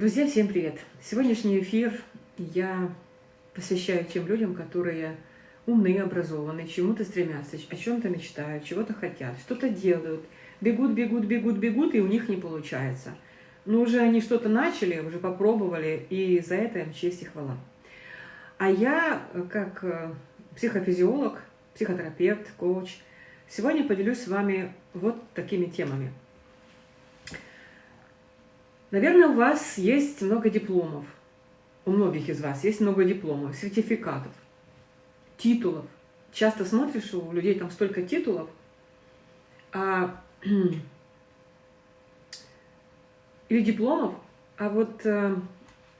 Друзья, всем привет! Сегодняшний эфир я посвящаю тем людям, которые умны, образованы, чему-то стремятся, о чем-то мечтают, чего-то хотят, что-то делают, бегут, бегут, бегут, бегут, и у них не получается. Но уже они что-то начали, уже попробовали, и за это им честь и хвала. А я, как э, психофизиолог, психотерапевт, коуч, сегодня поделюсь с вами вот такими темами – Наверное, у вас есть много дипломов. У многих из вас есть много дипломов, сертификатов, титулов. Часто смотришь, у людей там столько титулов, а, или дипломов, а вот э,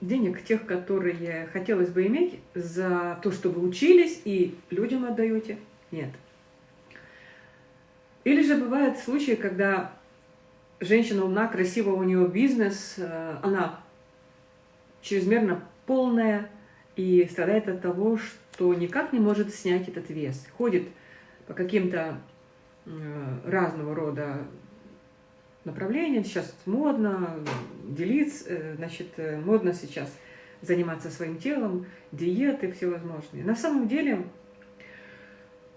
денег тех, которые хотелось бы иметь за то, что вы учились и людям отдаете, нет. Или же бывают случаи, когда женщина умна, красивая, у нее бизнес, э, она чрезмерно полная и страдает от того, что никак не может снять этот вес. Ходит по каким-то э, разного рода направлениям. Сейчас модно делиться, э, значит, модно сейчас заниматься своим телом, диеты всевозможные. На самом деле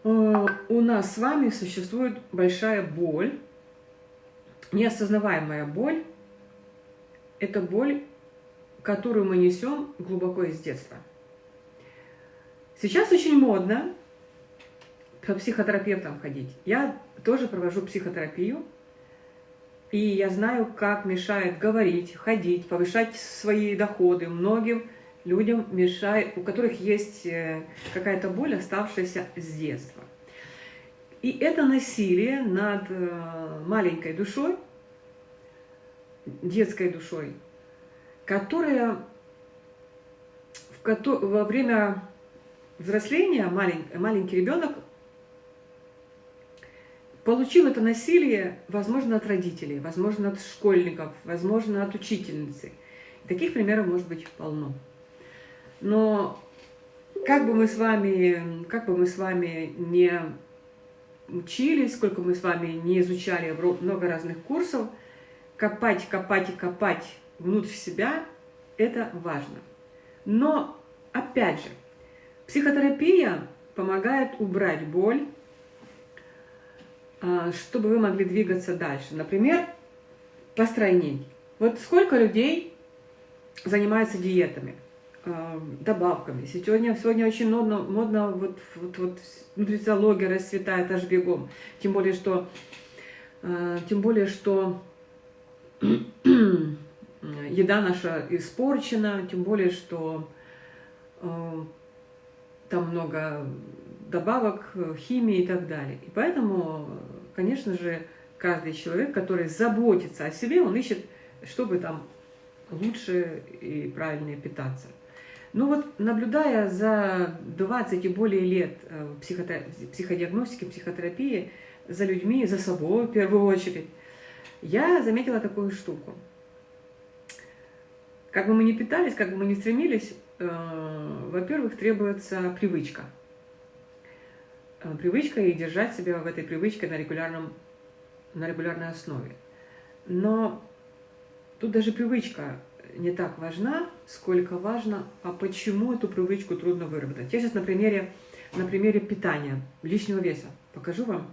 у нас с вами существует большая боль, неосознаваемая боль – это боль, которую мы несем глубоко из детства. Сейчас очень модно к психотерапевтам ходить. Я тоже провожу психотерапию, и я знаю, как мешает говорить, ходить, повышать свои доходы. Многим людям мешает, у которых есть э, какая-то боль, оставшаяся с детства. И это насилие над э, маленькой душой, детской душой, которая в, во время взросления маленький, маленький ребенок получил это насилие, возможно, от родителей, возможно, от школьников, возможно, от учительницы. Таких примеров может быть полно. Но как бы мы с вами, как бы мы с вами не учились, сколько мы с вами не изучали много разных курсов, копать, копать и копать внутрь себя – это важно. Но, опять же, психотерапия помогает убрать боль, а, чтобы вы могли двигаться дальше. Например, постройней. Вот сколько людей занимаются диетами? Э, добавками. Сегодня, сегодня очень модно, модно вот, вот, вот нутрициология расцветает аж бегом. Тем более, что, э, тем более, что еда наша испорчена, тем более, что э, там много добавок, химии и так далее. И поэтому, конечно же, каждый человек, который заботится о себе, он ищет, чтобы там лучше и правильнее питаться. Ну вот, наблюдая за 20 и более лет э, психодиагностики, психотерапии, за людьми, за собой в первую очередь, я заметила такую штуку. Как бы мы ни питались, как бы мы ни стремились, э, во-первых, требуется привычка. Э, привычка и держать себя в этой привычке на, регулярном, на регулярной основе. Но тут даже привычка не так важна, сколько важно, а почему эту привычку трудно выработать. Я сейчас на примере, на примере питания, лишнего веса покажу вам,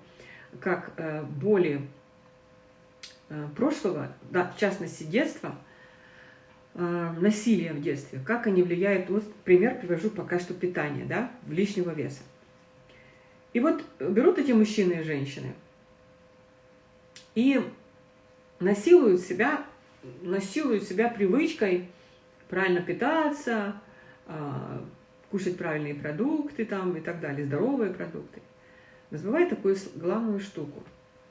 как э, боли э, прошлого, да, в частности детства, э, насилие в детстве, как они влияют, вот пример привожу пока что питание, да, в лишнего веса. И вот берут эти мужчины и женщины и насилуют себя насилуют себя привычкой правильно питаться, а, кушать правильные продукты там и так далее, здоровые продукты. Но забывает такую главную штуку,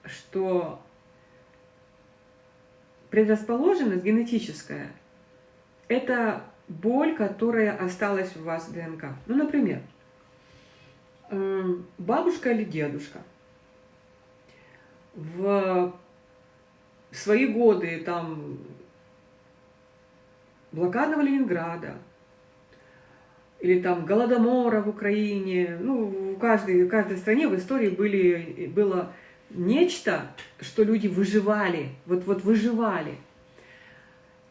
что предрасположенность генетическая – это боль, которая осталась у вас в ДНК. Ну, например, эм, бабушка или дедушка в свои годы там блокадного Ленинграда, или там Голодомора в Украине, ну, в каждой, в каждой стране в истории были, было нечто, что люди выживали, вот, вот выживали.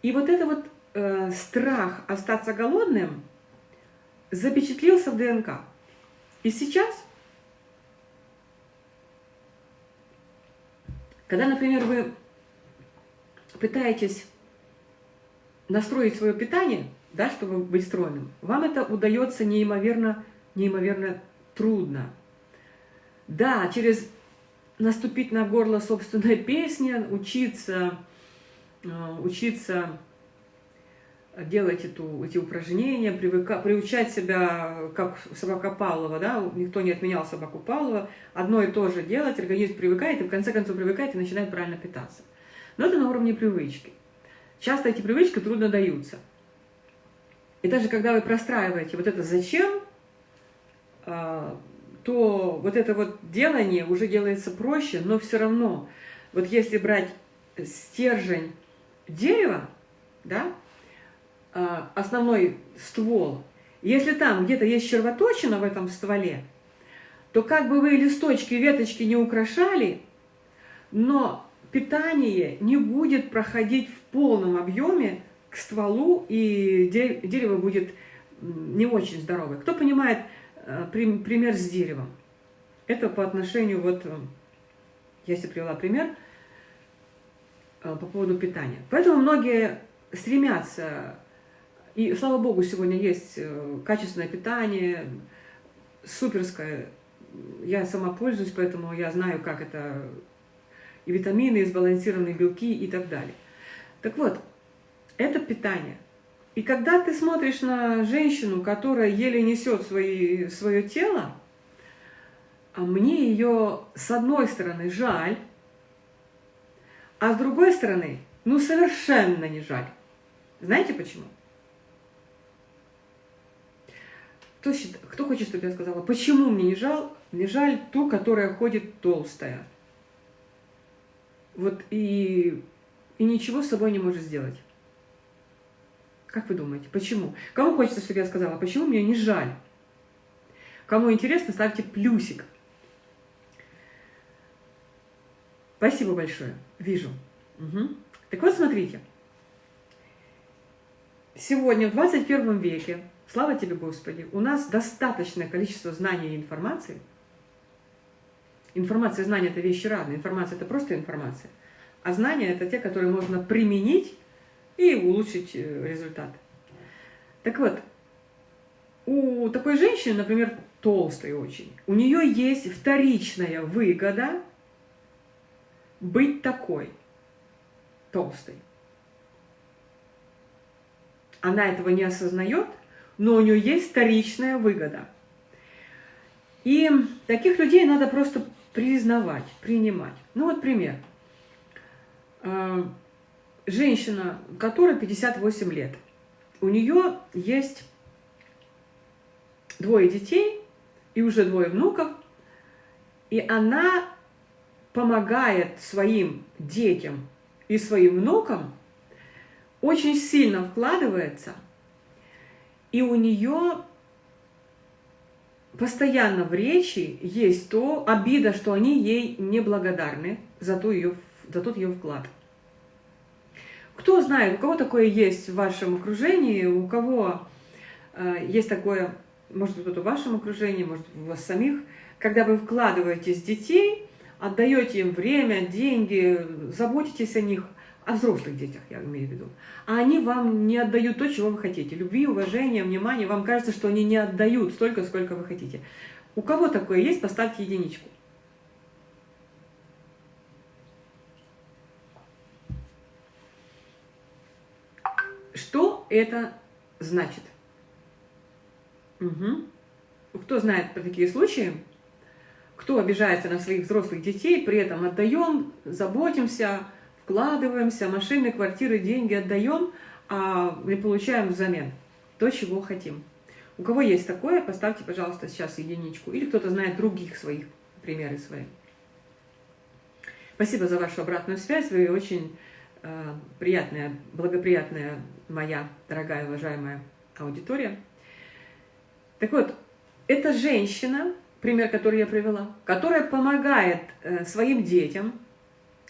И вот это вот э, страх остаться голодным запечатлился в ДНК. И сейчас, когда, например, вы пытаетесь настроить свое питание, да, чтобы быть стройным, вам это удается неимоверно, неимоверно трудно. Да, через наступить на горло собственной песни, учиться, э, учиться делать эту, эти упражнения, привыка, приучать себя, как собака Павлова, да, никто не отменял собаку Павлова, одно и то же делать, организм привыкает, и в конце концов привыкает и начинает правильно питаться. Но это на уровне привычки. Часто эти привычки трудно даются. И даже когда вы простраиваете вот это «зачем», а, то вот это вот делание уже делается проще, но все равно, вот если брать стержень дерева, да, а, основной ствол, если там где-то есть червоточина в этом стволе, то как бы вы листочки, веточки не украшали, но питание не будет проходить в полном объеме к стволу, и дерево будет не очень здоровое. Кто понимает э, пример с деревом? Это по отношению, вот, э, я себе привела пример э, по поводу питания. Поэтому многие стремятся, и слава богу, сегодня есть качественное питание, суперское. Я сама пользуюсь, поэтому я знаю, как это и витамины, и сбалансированные белки и так далее. Так вот, это питание. И когда ты смотришь на женщину, которая еле несет свои, свое тело, а мне ее с одной стороны жаль, а с другой стороны, ну совершенно не жаль. Знаете почему? Кто, кто хочет, чтобы я сказала, почему мне не жаль, не жаль ту, которая ходит толстая? Вот и, и ничего с собой не может сделать. Как вы думаете, почему? Кому хочется, чтобы я сказала, почему мне не жаль? Кому интересно, ставьте плюсик. Спасибо большое. Вижу. Угу. Так вот, смотрите. Сегодня, в 21 веке, слава тебе, Господи, у нас достаточное количество знаний и информации – Информация и знания – это вещи разные. Информация – это просто информация. А знания – это те, которые можно применить и улучшить э, результат. Так вот, у такой женщины, например, толстой очень, у нее есть вторичная выгода быть такой толстой. Она этого не осознает, но у нее есть вторичная выгода. И таких людей надо просто признавать, принимать. Ну вот пример. А, женщина, которой 58 лет, у нее есть двое детей и уже двое внуков, и она помогает своим детям и своим внукам, очень сильно вкладывается, и у нее постоянно в речи есть то обида, что они ей неблагодарны за, ту ее, за тот ее вклад. Кто знает, у кого такое есть в вашем окружении, у кого э, есть такое, может быть, в вашем окружении, может у вас самих, когда вы вкладываетесь в детей, отдаете им время, деньги, заботитесь о них – о взрослых детях, я имею в виду, а они вам не отдают то, чего вы хотите. Любви, уважения, внимания. Вам кажется, что они не отдают столько, сколько вы хотите. У кого такое есть, поставьте единичку. Что это значит? Угу. Кто знает про такие случаи? Кто обижается на своих взрослых детей, при этом отдаем, заботимся, вкладываемся, машины, квартиры, деньги отдаем, а не получаем взамен то, чего хотим. У кого есть такое, поставьте, пожалуйста, сейчас единичку. Или кто-то знает других своих, примеры свои. Спасибо за вашу обратную связь. Вы очень э, приятная, благоприятная моя дорогая, уважаемая аудитория. Так вот, эта женщина, пример, который я привела, которая помогает э, своим детям,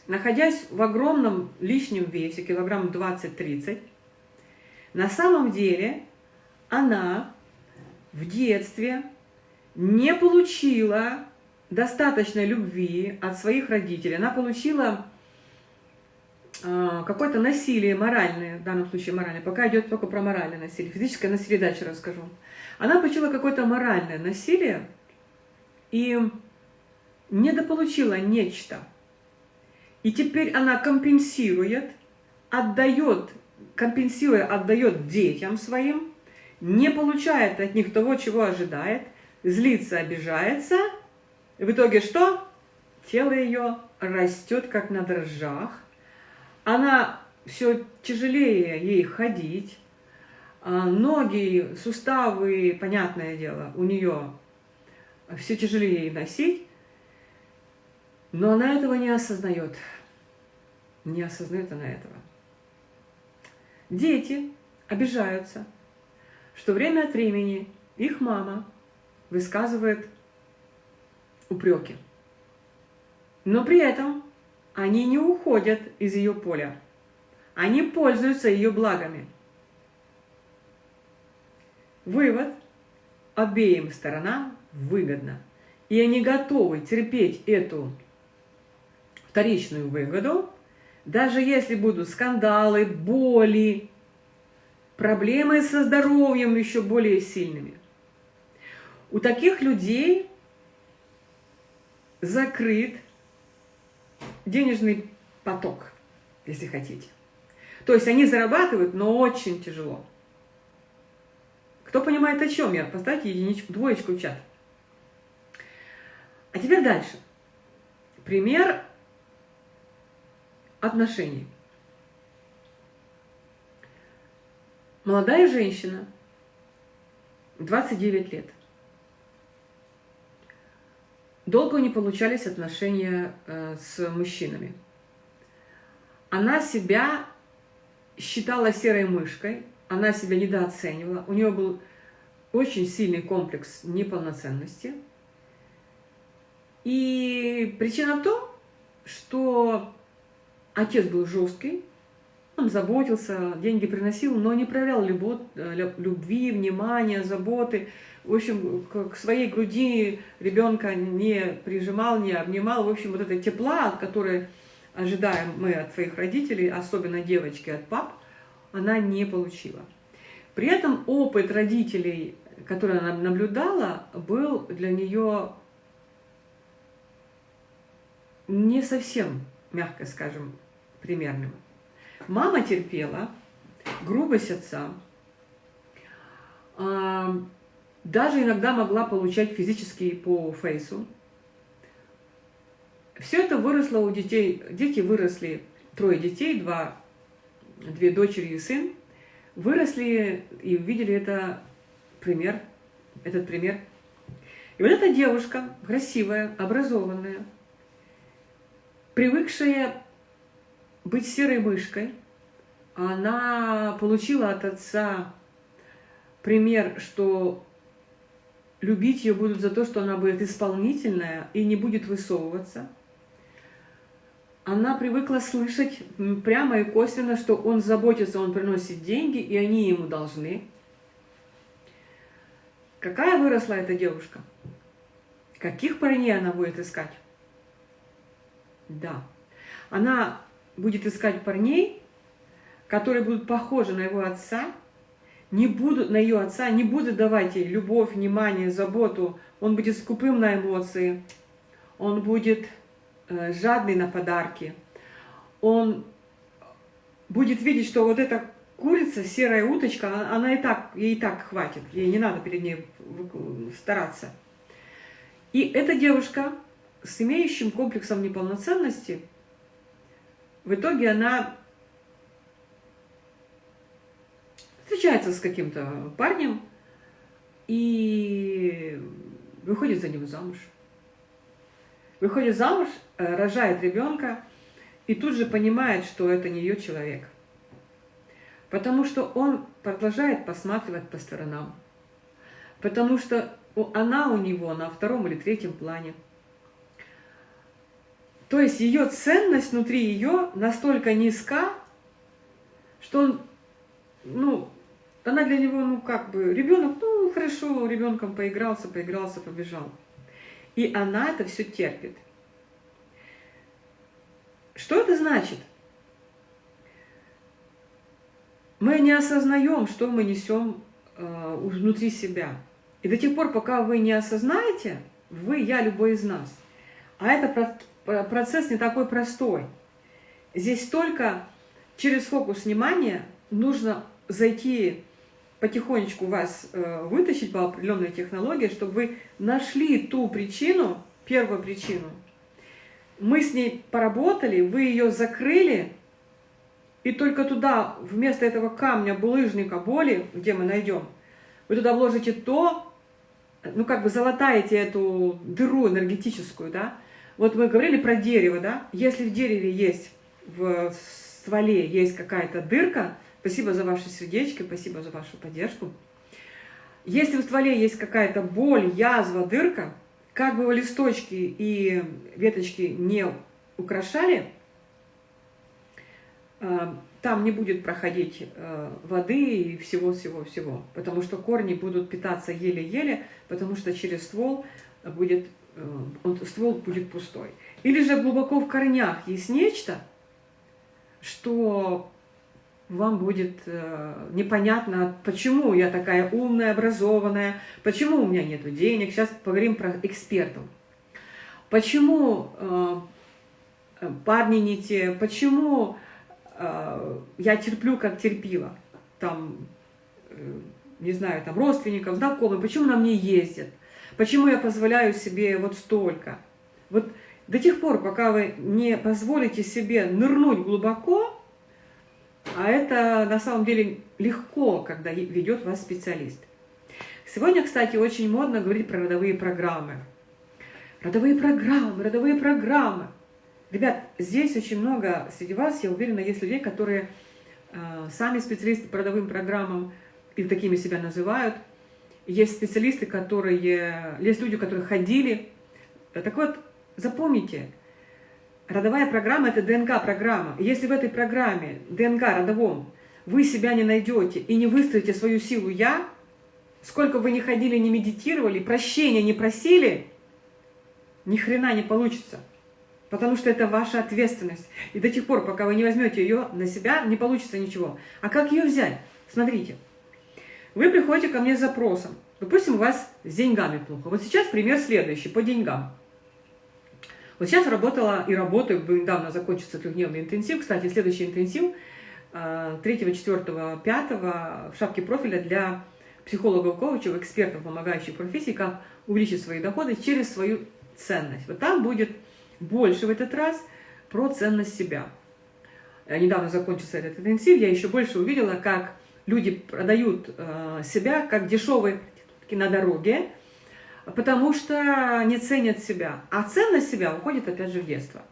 находясь в огромном лишнем весе, килограмм 20-30, На самом деле она в детстве не получила достаточной любви от своих родителей. Она получила э, какое-то насилие моральное, в данном случае моральное, пока идет только про моральное насилие, физическое насилие дальше расскажу. Она получила какое-то моральное насилие и недополучила нечто. И теперь она компенсирует, отдает, компенсируя, отдает детям своим, не получает от них того, чего ожидает, злится, обижается, и в итоге что? Тело ее растет, как на дрожжах, она все тяжелее ей ходить, а, ноги, суставы, понятное дело, у нее все тяжелее носить, но она этого не осознает. Не осознает она этого. Дети обижаются, что время от времени их мама высказывает упреки. Но при этом они не уходят из ее поля. Они пользуются ее благами. Вывод. Обеим сторонам выгодно. И они готовы терпеть эту вторичную выгоду, даже если будут скандалы, боли, проблемы со здоровьем еще более сильными. У таких людей закрыт денежный поток, если хотите. То есть они зарабатывают, но очень тяжело. Кто понимает, о чем я? Поставьте единичку, двоечку в чат. А теперь дальше. Пример отношений. Молодая женщина, 29 лет. Долго не получались отношения э, с мужчинами. Она себя считала серой мышкой, она себя недооценивала, у нее был очень сильный комплекс неполноценности. И причина в том, что отец был жесткий, он заботился, деньги приносил, но не проявлял э, любви, внимания, заботы. В общем, к своей груди ребенка не прижимал, не обнимал. В общем, вот это тепла, которое ожидаем мы от своих родителей, особенно девочки от пап, она не получила. При этом опыт родителей, который она наблюдала, был для нее не совсем, мягко скажем, примерным. Мама терпела грубость отца, а, даже иногда могла получать физически по фейсу. Все это выросло у детей, дети выросли, трое детей, два, две дочери и сын, выросли и увидели это пример, этот пример. И вот эта девушка, красивая, образованная, привыкшая быть серой мышкой, она получила от отца пример, что любить ее будут за то, что она будет исполнительная и не будет высовываться. Она привыкла слышать прямо и косвенно, что он заботится, он приносит деньги, и они ему должны. Какая выросла эта девушка? Каких парней она будет искать? Да. Она будет искать парней, которые будут похожи на его отца, не будут на ее отца, не будут давать ей любовь, внимание, заботу. Он будет скупым на эмоции, он будет э, жадный на подарки, он будет видеть, что вот эта курица, серая уточка, она и так, ей и так хватит, ей не надо перед ней стараться. И эта девушка с имеющим комплексом неполноценности – в итоге она встречается с каким-то парнем и выходит за него замуж. Выходит замуж, э, рожает ребенка и тут же понимает, что это не ее человек. Потому что он продолжает посматривать по сторонам. Потому что она у него на втором или третьем плане. То есть ее ценность внутри ее настолько низка, что он, ну, она для него, ну как бы, ребенок, ну хорошо, ребенком поигрался, поигрался, побежал. И она это все терпит. Что это значит? Мы не осознаем, что мы несем э, внутри себя. И до тех пор, пока вы не осознаете, вы, я, любой из нас. А это процесс не такой простой. Здесь только через фокус внимания нужно зайти потихонечку вас э, вытащить по определенной технологии, чтобы вы нашли ту причину, первую причину. Мы с ней поработали, вы ее закрыли, и только туда, вместо этого камня, булыжника, боли, где мы найдем, вы туда вложите то, ну как бы залатаете эту дыру энергетическую, да. Вот мы говорили про дерево, да. Если в дереве есть, в стволе есть какая-то дырка, спасибо за ваши сердечки, спасибо за вашу поддержку. Если в стволе есть какая-то боль, язва, дырка, как бы листочки и веточки не украшали, э, там не будет проходить э, воды и всего-всего-всего, потому что корни будут питаться еле-еле, потому что через ствол будет, он, ствол будет пустой. Или же глубоко в корнях есть нечто, что вам будет э, непонятно, почему я такая умная, образованная, почему у меня нет денег. Сейчас поговорим про экспертов. Почему э, парни не те, почему э, я терплю, как терпила. Там, э, не знаю, там родственников, знакомых, почему на мне ездят, почему я позволяю себе вот столько. Вот до тех пор, пока вы не позволите себе нырнуть глубоко, а это на самом деле легко, когда ведет вас специалист. Сегодня, кстати, очень модно говорить про родовые программы. Родовые программы, родовые программы. Ребят, здесь очень много среди вас, я уверена, есть людей, которые э, сами специалисты по родовым программам, и такими себя называют. Есть специалисты, которые, есть люди, которые ходили. Так вот, запомните, Родовая программа – это ДНК-программа. Если в этой программе, ДНК родовом, вы себя не найдете и не выстроите свою силу «я», сколько вы не ходили, не медитировали, прощения не просили, ни хрена не получится. Потому что это ваша ответственность. И до тех пор, пока вы не возьмете ее на себя, не получится ничего. А как ее взять? Смотрите. Вы приходите ко мне с запросом. Допустим, у вас с деньгами плохо. Вот сейчас пример следующий, по деньгам. Вот сейчас работала и работаю, недавно закончится трехдневный интенсив. Кстати, следующий интенсив 3, 4, 5 в шапке профиля для психологов, коучев, экспертов, помогающих профессии, как увеличить свои доходы через свою ценность. Вот там будет больше в этот раз про ценность себя. Э, недавно закончился этот интенсив, я еще больше увидела, как люди продают э, себя как дешевые на дороге, потому что не ценят себя. А ценность себя уходит опять же в детство.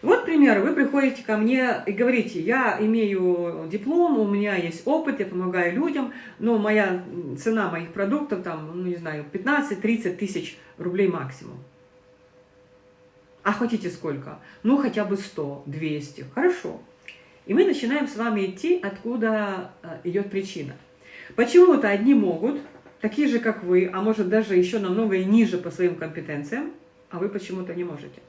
Вот пример, вы приходите ко мне и говорите, я имею диплом, у меня есть опыт, я помогаю людям, но моя цена моих продуктов, там, ну не знаю, 15-30 тысяч рублей максимум. А хотите сколько? Ну хотя бы 100, 200, хорошо. И мы начинаем с вами идти, откуда э, идет причина. Почему-то одни могут, такие же, как вы, а может даже еще намного и ниже по своим компетенциям, а вы почему-то не можете.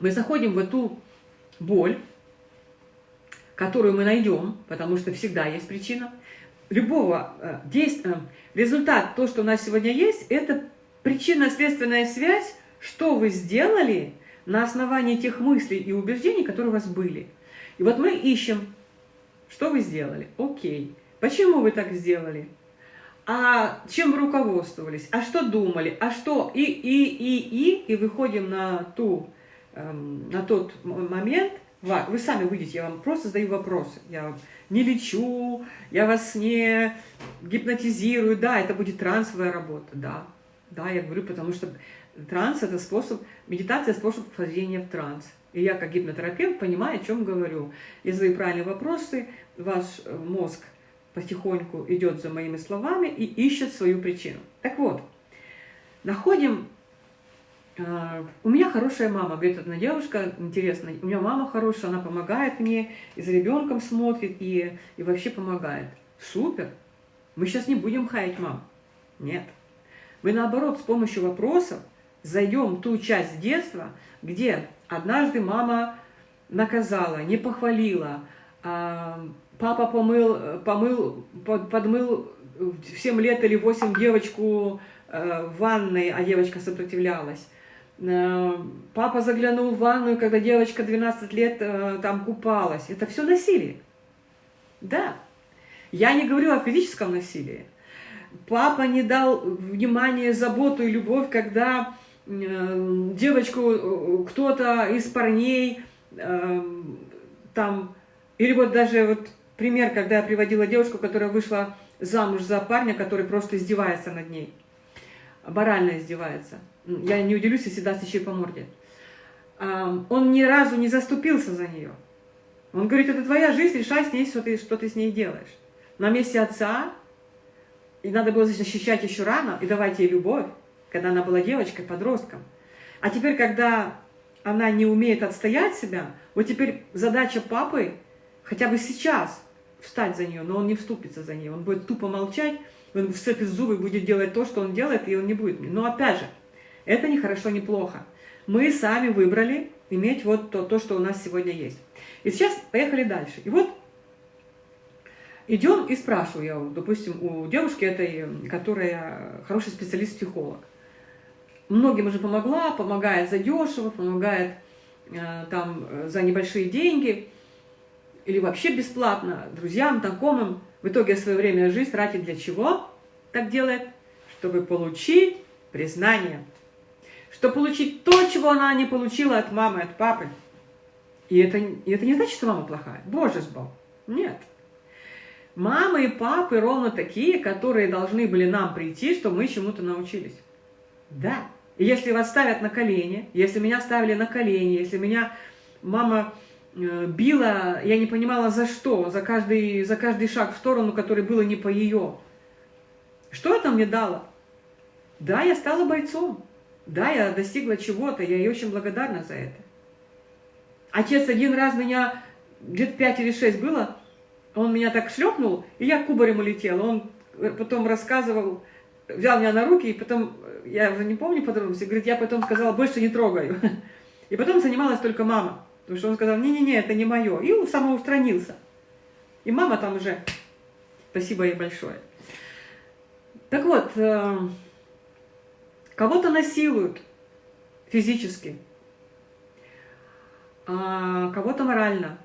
Мы заходим в эту боль, которую мы найдем, потому что всегда есть причина. Любого э, действия, э, результат, то, что у нас сегодня есть, это причинно-следственная связь, что вы сделали на основании тех мыслей и убеждений, которые у вас были. И вот мы ищем что вы сделали? Окей. Почему вы так сделали? А чем вы руководствовались? А что думали? А что? И, и, и, и, и выходим на, ту, эм, на тот момент, вы сами выйдете, я вам просто задаю вопросы. Я не лечу, я вас не гипнотизирую. Да, это будет трансовая работа, да. Да, я говорю, потому что транс – это способ, медитация – способ вхождения в транс. И я, как гипнотерапевт, понимаю, о чем говорю. Я задаю правильные вопросы, ваш э, мозг потихоньку идет за моими словами и ищет свою причину. Так вот, находим А, у меня хорошая мама, говорит одна девушка, интересно, у меня мама хорошая, она помогает мне, и за ребенком смотрит, и, и вообще помогает. Супер! Мы сейчас не будем хаять мам. Нет. Мы наоборот с помощью вопросов зайдем в ту часть детства, где однажды мама наказала, не похвалила, а, папа помыл, помыл, подмыл в 7 лет или 8 девочку э, в ванной, а девочка сопротивлялась. Э, папа заглянул в ванную, когда девочка 12 лет э, там купалась. Это все насилие. Да. Я не говорю о физическом насилии. Папа не дал внимания, заботу и любовь, когда девочку кто-то из парней там, или вот даже вот пример, когда я приводила девушку, которая вышла замуж за парня, который просто издевается над ней. Морально издевается. Я не удивлюсь, если даст еще и по морде. Он ни разу не заступился за нее. Он говорит, это твоя жизнь, решай с ней, что ты, что ты с ней делаешь. На месте отца, и надо было защищать еще рано, и давать ей любовь, когда она была девочкой, подростком. А теперь, когда она не умеет отстоять себя, вот теперь задача папы хотя бы сейчас встать за нее, но он не вступится за нее. Он будет тупо молчать, он сцепит зубы, будет делать то, что он делает, и он не будет. Но опять же, это не хорошо, не плохо. Мы сами выбрали иметь вот то, то, что у нас сегодня есть. И сейчас поехали дальше. И вот идем и спрашиваю я, допустим, у девушки этой, которая хороший специалист-психолог. Многим уже помогла, помогает за дешево, помогает э, там за небольшие деньги или вообще бесплатно друзьям, знакомым. В итоге свое время жизнь тратит для чего? Так делает, чтобы получить признание. Чтобы получить то, чего она не получила от мамы, от папы. И это, и это не значит, что мама плохая. Боже сбал. Нет. Мамы и папы ровно такие, которые должны были нам прийти, чтобы мы чему-то научились. Да. Если вас ставят на колени, если меня ставили на колени, если меня мама Э, била, я не понимала за что, за каждый, за каждый шаг в сторону, который было не по ее. Что это мне дало? Да, я стала бойцом. Да, я достигла чего-то, я ей очень благодарна за это. Отец один раз меня, где-то пять или шесть было, он меня так шлепнул, и я кубарем улетела. Он потом рассказывал, взял меня на руки, и потом, я уже не помню подробности, говорит, я потом сказала, больше не трогаю. И потом занималась только мама. Потому что он сказал, не-не-не, это не мое. И он самоустранился. И мама там уже, спасибо ей большое. Так вот, э, кого-то насилуют физически, а кого-то морально.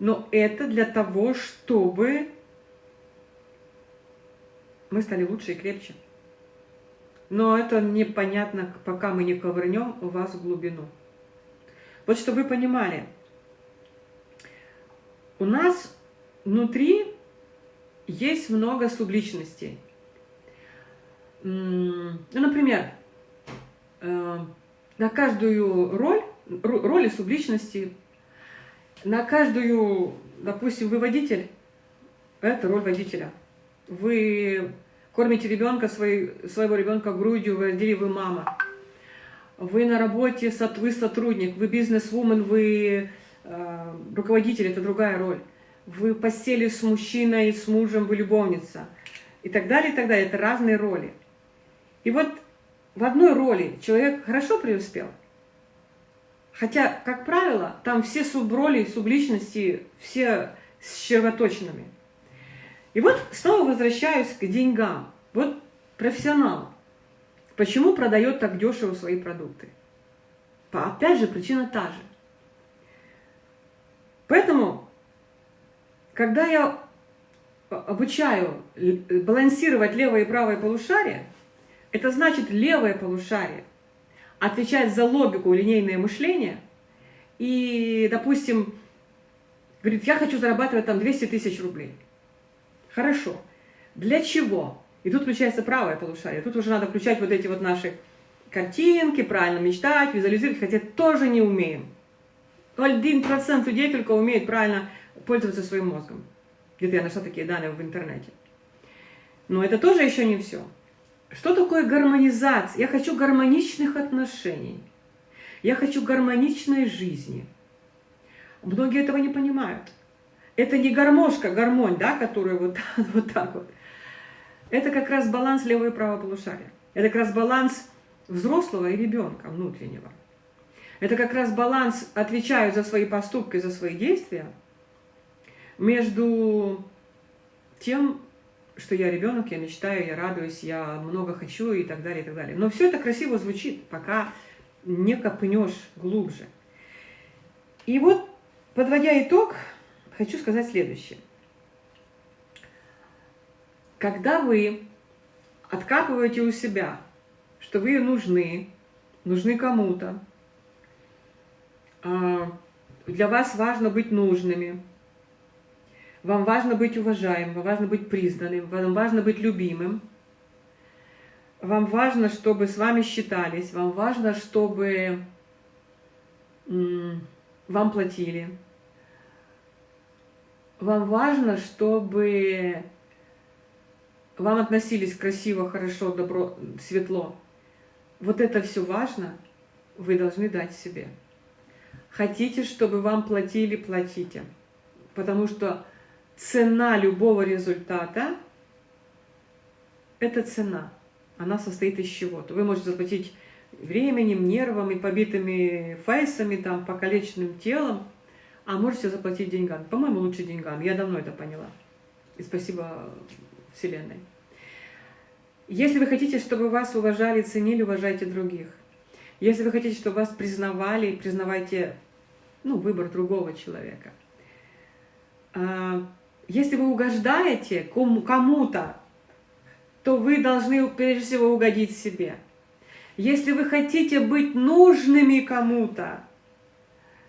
Но это для того, чтобы мы стали лучше и крепче. Но это непонятно, пока мы не ковырнем у вас в глубину. Вот чтобы вы понимали, у нас внутри есть много субличностей. Ну, например, э, на каждую роль, роли субличности, на каждую, допустим, вы водитель, это роль водителя. Вы кормите ребенка, своего ребенка грудью, вы родили, вы мама вы на работе, вы сотрудник, вы бизнес-вумен, вы э, руководитель, это другая роль. Вы постели с мужчиной, с мужем, вы любовница. И так далее, и так далее. Это разные роли. И вот в одной роли человек хорошо преуспел. Хотя, как правило, там все суброли, субличности, все с червоточинами. И вот снова возвращаюсь к деньгам. Вот профессионал. Почему продает так дешево свои продукты? Опять же, причина та же. Поэтому, когда я обучаю балансировать левое и правое полушарие, это значит левое полушарие отвечает за логику, линейное мышление, и, допустим, говорит, я хочу зарабатывать там 200 тысяч рублей. Хорошо. Для чего? И тут включается правое полушарие. Тут уже надо включать вот эти вот наши картинки, правильно мечтать, визуализировать, хотя тоже не умеем. Один процент людей только умеет правильно пользоваться своим мозгом. Где-то я нашла такие данные в интернете. Но это тоже еще не все. Что такое гармонизация? Я хочу гармоничных отношений. Я хочу гармоничной жизни. Многие этого не понимают. Это не гармошка, гармонь, да, которая вот, вот так вот. Это как раз баланс левого и правого полушария. Это как раз баланс взрослого и ребенка внутреннего. Это как раз баланс, отвечаю за свои поступки, за свои действия, между тем, что я ребенок, я мечтаю, я радуюсь, я много хочу и так далее, и так далее. Но все это красиво звучит, пока не копнешь глубже. И вот, подводя итог, хочу сказать следующее. Когда вы откапываете у себя, что вы нужны, нужны кому-то, а, для вас важно быть нужными, вам важно быть уважаемым, вам важно быть признанным, вам важно быть любимым, вам важно, чтобы с вами считались, вам важно, чтобы вам платили, вам важно, чтобы вам относились красиво, хорошо, добро, светло. Вот это все важно, вы должны дать себе. Хотите, чтобы вам платили, платите. Потому что цена любого результата – это цена. Она состоит из чего-то. Вы можете заплатить временем, нервом и побитыми фейсами, там, покалеченным телом, а можете заплатить деньгами. По-моему, лучше деньгам. Я давно это поняла. И спасибо Вселенной. Если вы хотите, чтобы вас уважали, ценили, уважайте других. Если вы хотите, чтобы вас признавали, признавайте ну, выбор другого человека. А, если вы угождаете кому-то, то вы должны прежде всего угодить себе. Если вы хотите быть нужными кому-то,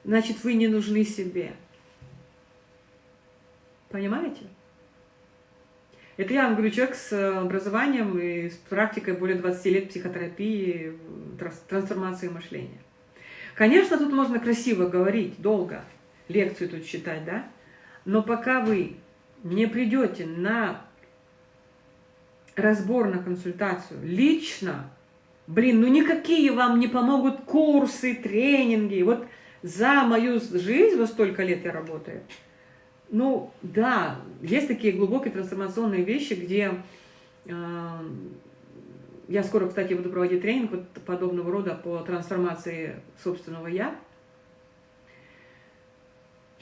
значит, вы не нужны себе. Понимаете? Это я вам говорю, человек с образованием и с практикой более 20 лет психотерапии, трансформации мышления. Конечно, тут можно красиво говорить, долго, лекцию тут читать, да? Но пока вы не придете на разбор, на консультацию лично, блин, ну никакие вам не помогут курсы, тренинги. Вот за мою жизнь, во столько лет я работаю, ну да, есть такие глубокие трансформационные вещи, где э, я скоро, кстати, буду проводить тренинг вот подобного рода по трансформации собственного «я»,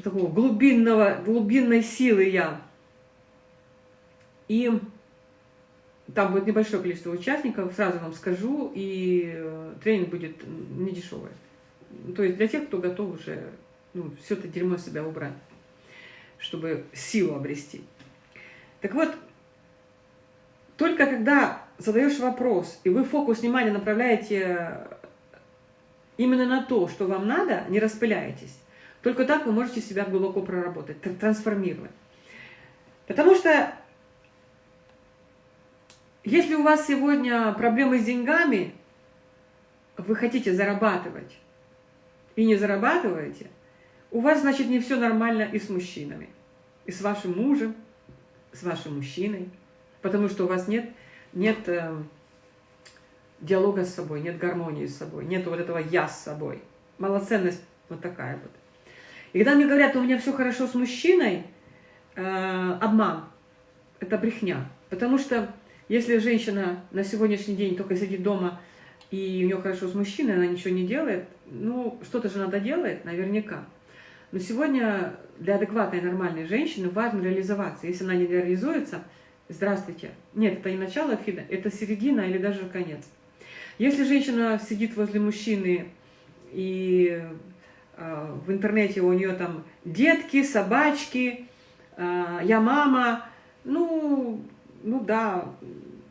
такого глубинного, глубинной силы «я», и там будет небольшое количество участников, сразу вам скажу, и э, тренинг будет не дешевый. То есть для тех, кто готов уже ну, все это дерьмо себя убрать, чтобы силу обрести. Так вот, только когда задаешь вопрос, и вы фокус внимания направляете именно на то, что вам надо, не распыляетесь, только так вы можете себя глубоко проработать, трансформировать. Потому что если у вас сегодня проблемы с деньгами, вы хотите зарабатывать и не зарабатываете, у вас, значит, не все нормально и с мужчинами, и с вашим мужем, с вашим мужчиной, потому что у вас нет, нет э, диалога с собой, нет гармонии с собой, нет вот этого «я» с собой. Малоценность вот такая вот. И когда мне говорят, у меня все хорошо с мужчиной, э, обман, это брехня. Потому что если женщина на сегодняшний день только сидит дома и у нее хорошо с мужчиной, она ничего не делает, ну, что-то же надо делать, наверняка. Но сегодня для адекватной, нормальной женщины важно реализоваться. Если она не реализуется, здравствуйте. Нет, это не начало фида, это середина или даже конец. Если женщина сидит возле мужчины и э, в интернете у нее там детки, собачки, э, я мама, ну, ну да,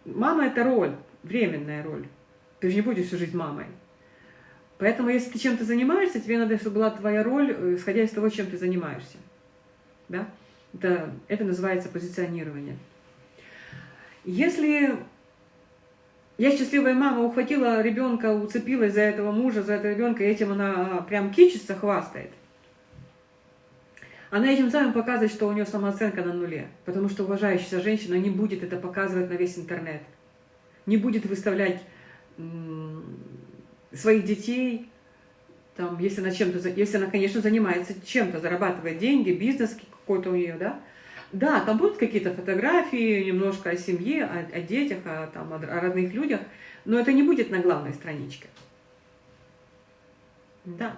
мама это роль, временная роль. Ты же не будешь всю жизнь мамой. Поэтому, если ты чем-то занимаешься, тебе надо, чтобы была твоя роль, э, исходя из того, чем ты занимаешься. Да? Это, это называется позиционирование. Если я счастливая мама ухватила ребенка, уцепилась за этого мужа, за этого ребенка, и этим она прям кичится, хвастает, она этим самым показывает, что у нее самооценка на нуле. Потому что уважающаяся женщина не будет это показывать на весь интернет. не будет выставлять своих детей, там, если она чем-то, если она, конечно, занимается чем-то, зарабатывает деньги, бизнес какой-то у нее, да, да, там будут какие-то фотографии, немножко о семье, о, о детях, о, там, о родных людях, но это не будет на главной страничке. Да.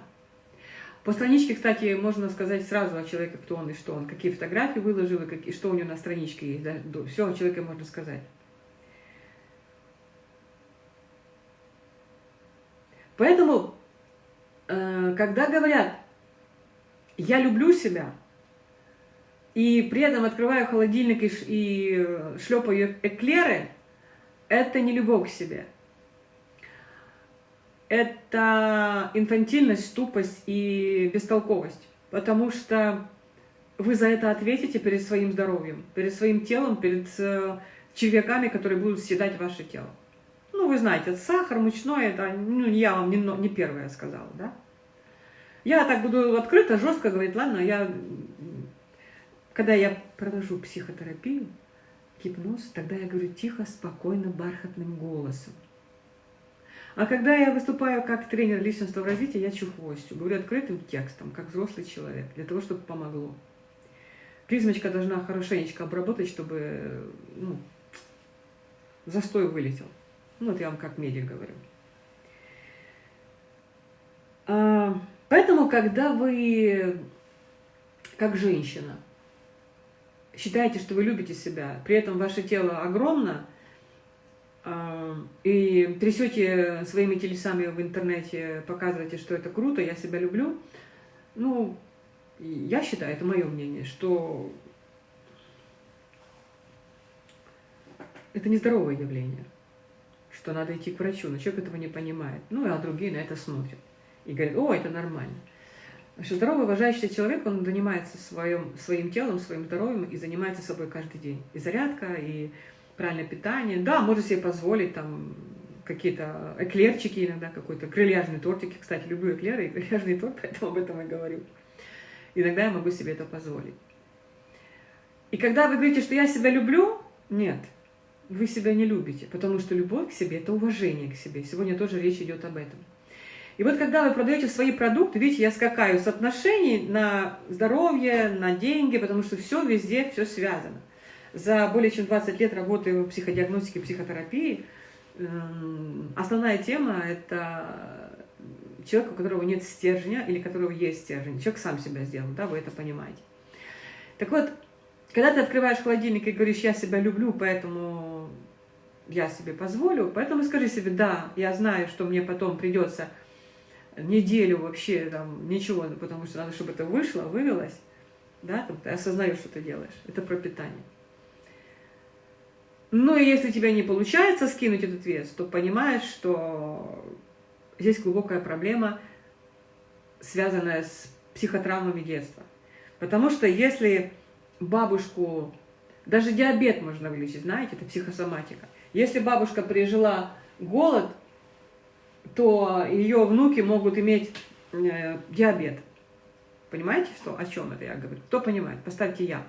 По страничке, кстати, можно сказать сразу о человеке, кто он и что он, какие фотографии выложил, и какие, что у него на страничке есть. Да? Все о человеке можно сказать. Поэтому, э, когда говорят, я люблю себя, и при этом открываю холодильник и, шлепаю эклеры, это не любовь к себе. Это инфантильность, тупость и бестолковость. Потому что вы за это ответите перед своим здоровьем, перед своим телом, перед э, червяками, которые будут съедать ваше тело. Вы знаете, сахар, мучное, это ну, я вам не, не первая сказала, да? Я так буду открыто, жестко говорить, ладно, я когда я провожу психотерапию, гипноз, тогда я говорю тихо, спокойно, бархатным голосом. А когда я выступаю как тренер личностного развития, я чухвостью, говорю открытым текстом, как взрослый человек, для того, чтобы помогло. Призмочка должна хорошенечко обработать, чтобы ну, застой вылетел. Ну, вот я вам как медик говорю. А, поэтому, когда вы, как женщина, считаете, что вы любите себя, при этом ваше тело огромно, а, и трясете своими телесами в интернете, показываете, что это круто, я себя люблю, ну, я считаю, это мое мнение, что это нездоровое явление, что надо идти к врачу, но человек этого не понимает. Ну, а другие на это смотрят и говорят, о, это нормально. Что здоровый, уважающийся человек, он занимается своим, своим телом, своим здоровьем и занимается собой каждый день. И зарядка, и правильное питание. Да, может себе позволить там какие-то эклерчики иногда, какой-то грильяжный тортик. Кстати, люблю эклеры и грильяжный торт, поэтому об этом и говорю. Иногда я могу себе это позволить. И когда вы говорите, что я себя люблю, нет, вы себя не любите, потому что любовь к себе – это уважение к себе. Сегодня тоже речь идет об этом. И вот когда вы продаете свои продукты, видите, я скакаю с отношений на здоровье, на деньги, потому что все везде, все связано. За более чем 20 лет работы в психодиагностике, психотерапии, эм, основная тема – это человек, у которого нет стержня или у которого есть стержень. Человек сам себя сделал, да, вы это понимаете. Так вот, когда ты открываешь холодильник и говоришь, я себя люблю, поэтому я себе позволю, поэтому скажи себе, да, я знаю, что мне потом придется неделю вообще там ничего, потому что надо, чтобы это вышло, вывелось, да, там, ты осознаешь, что ты делаешь. Это про питание. Ну и если у тебя не получается скинуть этот вес, то понимаешь, что здесь глубокая проблема, связанная с психотравмами детства. Потому что если бабушку, даже диабет можно вылечить, знаете, это психосоматика. Если бабушка пережила голод, то ее внуки могут иметь э, диабет. Понимаете, что, о чем это я говорю? Кто понимает? Поставьте «я».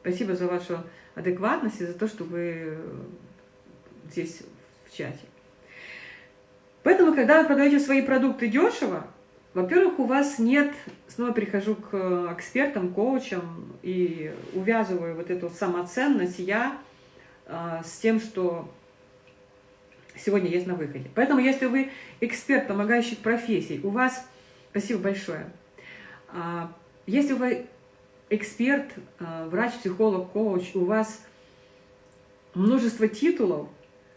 Спасибо за вашу адекватность и за то, что вы здесь в чате. Поэтому, когда вы продаете свои продукты дешево, во-первых, у вас нет, снова прихожу к экспертам, коучам и увязываю вот эту самоценность «я» а, с тем, что сегодня есть на выходе. Поэтому, если вы эксперт помогающих профессий, у вас... Спасибо большое. А, если вы эксперт, а, врач, психолог, коуч, у вас множество титулов,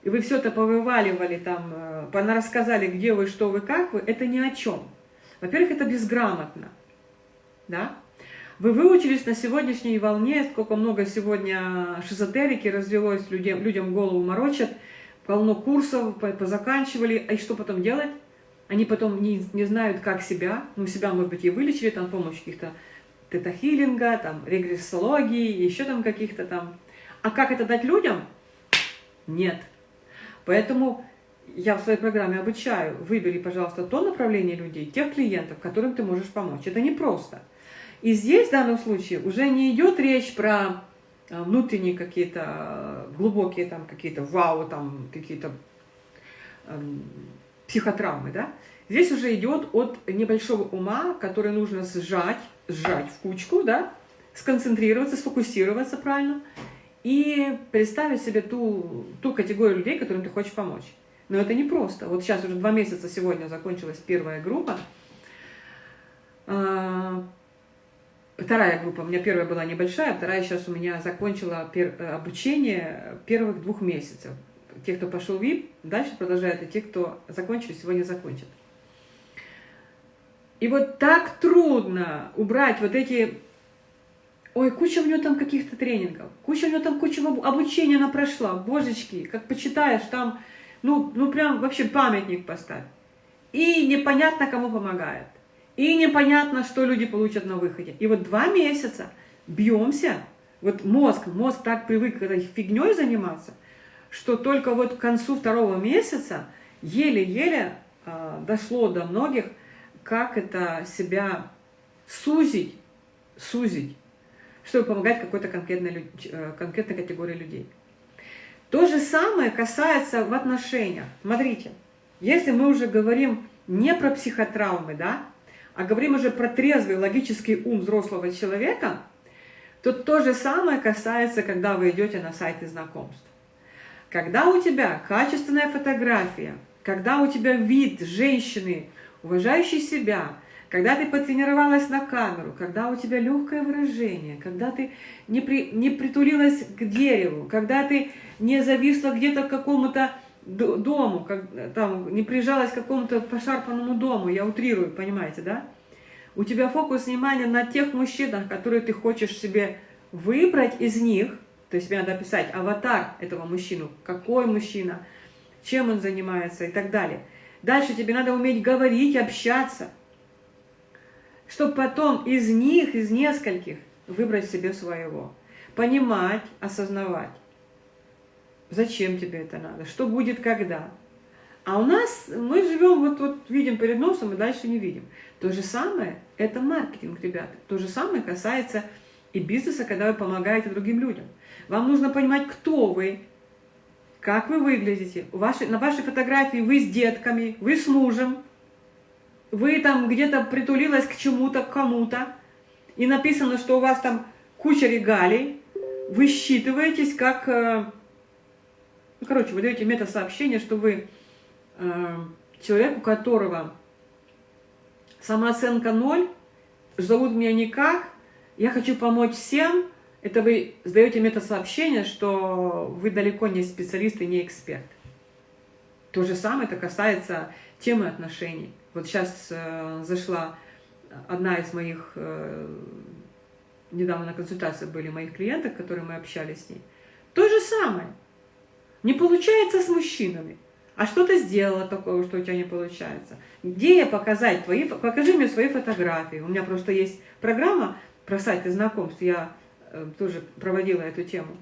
и вы все это повываливали, там, а, рассказали, где вы, что вы, как вы, это ни о чем. Во-первых, это безграмотно. Да? Вы выучились на сегодняшней волне, сколько много сегодня шизотерики развелось, людям, людям голову морочат – полно курсов, позаканчивали, а и что потом делать? Они потом не, не знают, как себя, ну, себя, может быть, и вылечили, там, помощью каких-то тета-хиллинга, там, регрессологии, еще там каких-то там. А как это дать людям? Нет. Поэтому я в своей программе обучаю, выбери, пожалуйста, то направление людей, тех клиентов, которым ты можешь помочь. Это непросто. И здесь, в данном случае, уже не идет речь про а, внутренние какие-то глубокие там какие-то вау, там какие-то эм, психотравмы, да? Здесь уже идет от небольшого ума, который нужно сжать, сжать в кучку, да, сконцентрироваться, сфокусироваться правильно и представить себе ту, ту категорию людей, которым ты хочешь помочь. Но это не просто. Вот сейчас уже два месяца сегодня закончилась первая группа. А, вторая группа, у меня первая была небольшая, вторая сейчас у меня закончила пер, обучение первых двух месяцев. Те, кто пошел в ВИП, дальше продолжают, и те, кто закончили, сегодня закончат. И вот так трудно убрать вот эти... Ой, куча у нее там каких-то тренингов, куча у нее там куча обучения она прошла, божечки, как почитаешь, там, ну, ну прям вообще памятник поставь. И непонятно, кому помогает. И непонятно, что люди получат на выходе. И вот два месяца бьемся, вот мозг, мозг так привык этой фигней заниматься, что только вот к концу второго месяца еле-еле э, дошло до многих, как это себя сузить, сузить, чтобы помогать какой-то конкретной, э, конкретной категории людей. То же самое касается в отношениях. Смотрите, если мы уже говорим не про психотравмы, да, а говорим уже про трезвый логический ум взрослого человека, то то же самое касается, когда вы идете на сайты знакомств. Когда у тебя качественная фотография, когда у тебя вид женщины уважающий себя, когда ты потренировалась на камеру, когда у тебя легкое выражение, когда ты не, при, не притулилась к дереву, когда ты не зависла где-то к какому-то дому, как, там, не прижалась к какому-то пошарпанному дому, я утрирую, понимаете, да? У тебя фокус внимания на тех мужчинах, которые ты хочешь себе выбрать из них, то есть тебе надо описать аватар этого мужчину, какой мужчина, чем он занимается и так далее – Дальше тебе надо уметь говорить, общаться, чтобы потом из них, из нескольких, выбрать себе своего. Понимать, осознавать, зачем тебе это надо, что будет когда. А у нас, мы живем, вот, вот видим перед носом и дальше не видим. То же самое, это маркетинг, ребята. То же самое касается и бизнеса, когда вы помогаете другим людям. Вам нужно понимать, кто вы, как вы выглядите. Ваши, на вашей фотографии вы с детками, вы с мужем, вы там где-то притулилась к чему-то, к кому-то, и написано, что у вас там куча регалий, вы считываетесь как... Ну, короче, вы даете мета-сообщение, что вы э, человек, у которого самооценка ноль, зовут меня никак, я хочу помочь всем, это вы сдаете мета-сообщение, что вы далеко не специалист и не эксперт. То же самое это касается темы отношений. Вот сейчас э, зашла одна из моих, э, недавно на консультации были моих клиенток, которые мы общались с ней. То же самое. Не получается с мужчинами. А что ты сделала такого, что у тебя не получается? Где я показать твои... Покажи мне свои фотографии. У меня просто есть программа про сайты знакомств. Я Э, тоже проводила эту тему.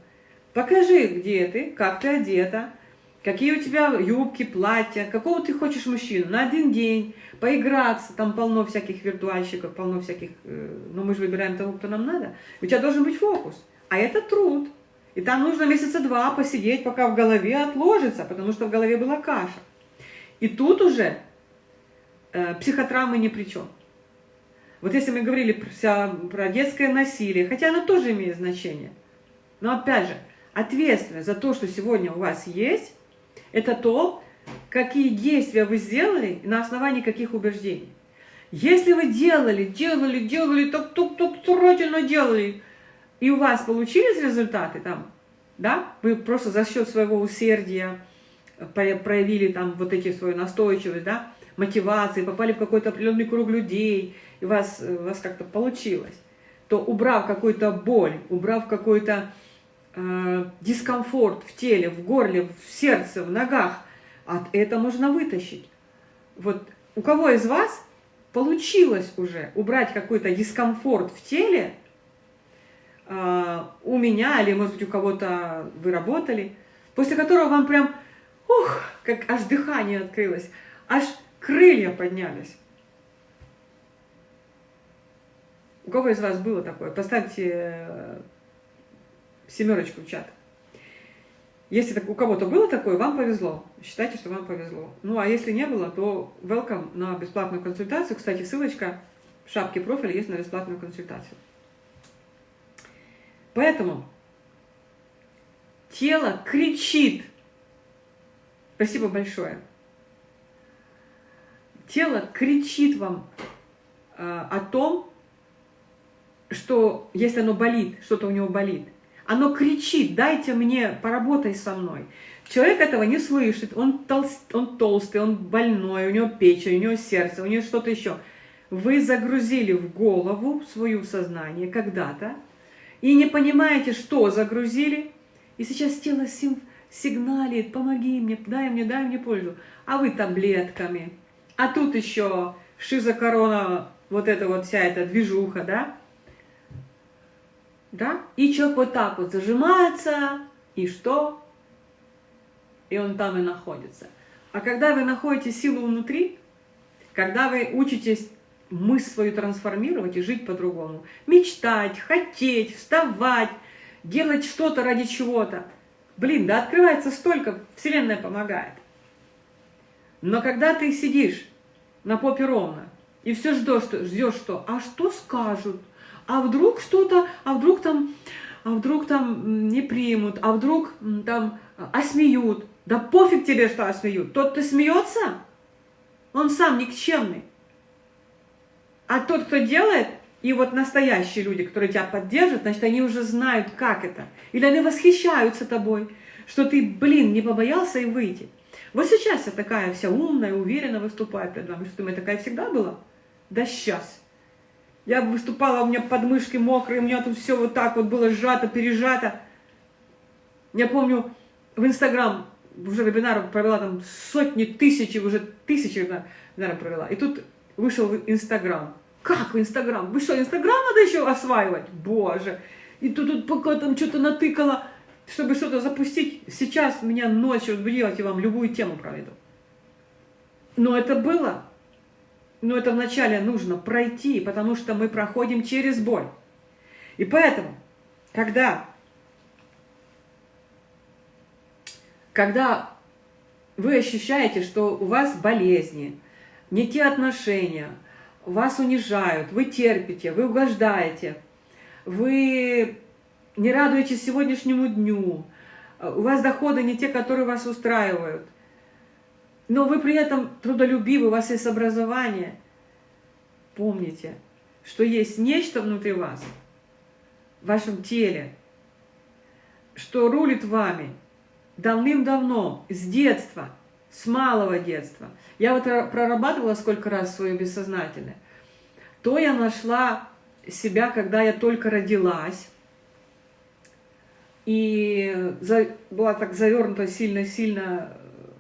Покажи, где ты, как ты одета, какие у тебя юбки, платья, какого ты хочешь мужчину на один день, поиграться, там полно всяких виртуальщиков, полно всяких, э, но мы же выбираем того, кто нам надо. У тебя должен быть фокус, а это труд. И там нужно месяца два посидеть, пока в голове отложится, потому что в голове была каша. И тут уже э, психотравмы ни при чем. Вот если мы говорили про, про детское насилие, хотя оно тоже имеет значение, но опять же, ответственность за то, что сегодня у вас есть, это то, какие действия вы сделали на основании каких убеждений. Если вы делали, делали, делали, так, так, так старательно делали, и у вас получились результаты там, да, вы просто за счет своего усердия проявили там вот эти свою настойчивость, да, мотивации, попали в какой-то определенный круг людей, и у вас, вас как-то получилось, то убрав какую-то боль, убрав какой-то э, дискомфорт в теле, в горле, в сердце, в ногах, от это можно вытащить. Вот у кого из вас получилось уже убрать какой-то дискомфорт в теле, э, у меня или, может быть, у кого-то вы работали, после которого вам прям, ух, как аж дыхание открылось, аж крылья поднялись. У кого из вас было такое? Поставьте, семерочку в чат. Если у кого-то было такое, вам повезло. Считайте, что вам повезло. Ну, а если не было, то welcome на бесплатную консультацию. Кстати, ссылочка в шапке профиля есть на бесплатную консультацию. Поэтому тело кричит. Спасибо большое. Тело кричит вам э, о том, что если оно болит, что-то у него болит, оно кричит, дайте мне, поработай со мной. Человек этого не слышит, он, толст, он толстый, он больной, у него печень, у него сердце, у него что-то еще. Вы загрузили в голову свое сознание когда-то и не понимаете, что загрузили, и сейчас тело сигналит, помоги мне, дай мне, дай мне пользу. А вы таблетками. А тут еще шизокорона, вот эта вот вся эта движуха, да? Да? И человек вот так вот зажимается, и что? И он там и находится. А когда вы находите силу внутри, когда вы учитесь мысль свою трансформировать и жить по-другому, мечтать, хотеть, вставать, делать что-то ради чего-то, блин, да открывается столько, Вселенная помогает. Но когда ты сидишь на попе ровно и все ждешь, что, ждешь что, а что скажут, а вдруг что-то, а вдруг там, а вдруг там не примут, а вдруг там осмеют. Да пофиг тебе, что осмеют. Тот, кто смеется, он сам никчемный. А тот, кто делает, и вот настоящие люди, которые тебя поддержат, значит, они уже знают, как это. Или они восхищаются тобой, что ты, блин, не побоялся и выйти. Вот сейчас я такая вся умная, уверенно выступаю перед вами. Что, думаю, такая всегда была? Да сейчас. Я выступала, у меня подмышки мокрые, у меня тут все вот так вот было сжато, пережато. Я помню, в Инстаграм уже вебинар провела там сотни, тысячи, уже тысячи вебинаров провела. И тут вышел в Инстаграм. Как в Инстаграм? Вы что, Инстаграм надо еще осваивать? Боже! И тут, тут пока там что-то натыкала, чтобы что-то запустить. Сейчас меня ночью делать, я вам любую тему проведу. Но это было но это вначале нужно пройти, потому что мы проходим через боль. И поэтому, когда, когда вы ощущаете, что у вас болезни, не те отношения, вас унижают, вы терпите, вы угождаете, вы не радуетесь сегодняшнему дню, у вас доходы не те, которые вас устраивают, но вы при этом трудолюбивы, у вас есть образование. Помните, что есть нечто внутри вас, в вашем теле, что рулит вами давным-давно, с детства, с малого детства. Я вот прорабатывала сколько раз свое бессознательное. То я нашла себя, когда я только родилась, и была так завернута сильно-сильно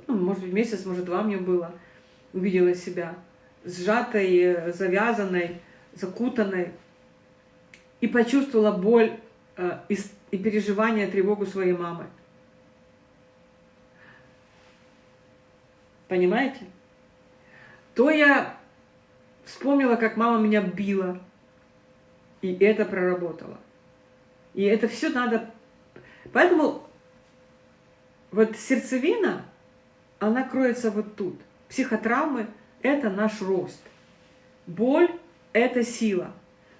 ну, может быть, месяц, может, два мне было, увидела себя сжатой, завязанной, закутанной, и почувствовала боль э, и, и переживание, тревогу своей мамы. Понимаете? То я вспомнила, как мама меня била, и это проработало. И это все надо... Поэтому вот сердцевина она кроется вот тут. Психотравмы – это наш рост. Боль – это сила.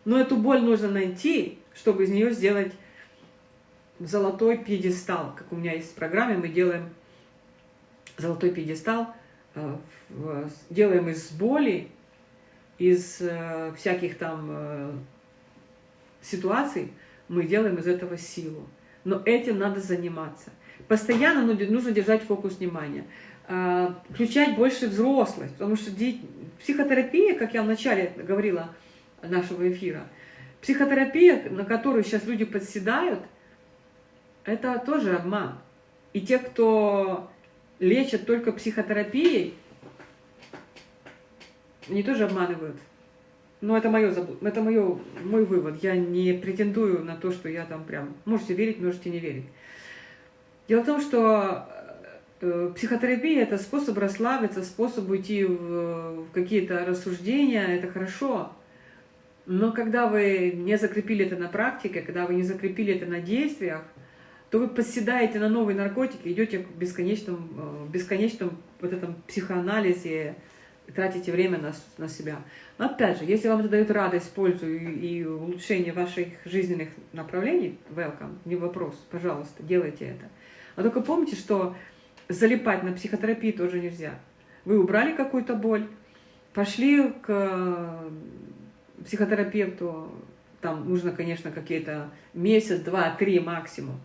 Но эту боль нужно найти, чтобы из нее сделать золотой пьедестал. Как у меня есть в программе, мы делаем золотой пьедестал, делаем из боли, из э, всяких там э, ситуаций, мы делаем из этого силу. Но этим надо заниматься. Постоянно нужно держать фокус внимания. Включать больше взрослых, потому что психотерапия, как я вначале говорила нашего эфира, психотерапия, на которую сейчас люди подседают, это тоже обман. И те, кто лечат только психотерапией, они тоже обманывают. Но это, мое, это мое, мой вывод. Я не претендую на то, что я там прям... Можете верить, можете не верить. Дело в том, что Э, психотерапия – это способ расслабиться, способ уйти в какие-то рассуждения, это хорошо. Но когда вы не закрепили это на практике, когда вы не закрепили это на действиях, то вы подседаете на новые наркотики, идете к бесконечном, э, бесконечном вот этом психоанализе, тратите время на, на себя. Но опять же, если вам это дает радость, пользу и, и улучшение ваших жизненных направлений, welcome, не вопрос, пожалуйста, делайте это. А только помните, что залипать на психотерапии тоже нельзя. Вы убрали какую-то боль, пошли к э, психотерапевту, там нужно, конечно, какие-то месяц, два, три максимум.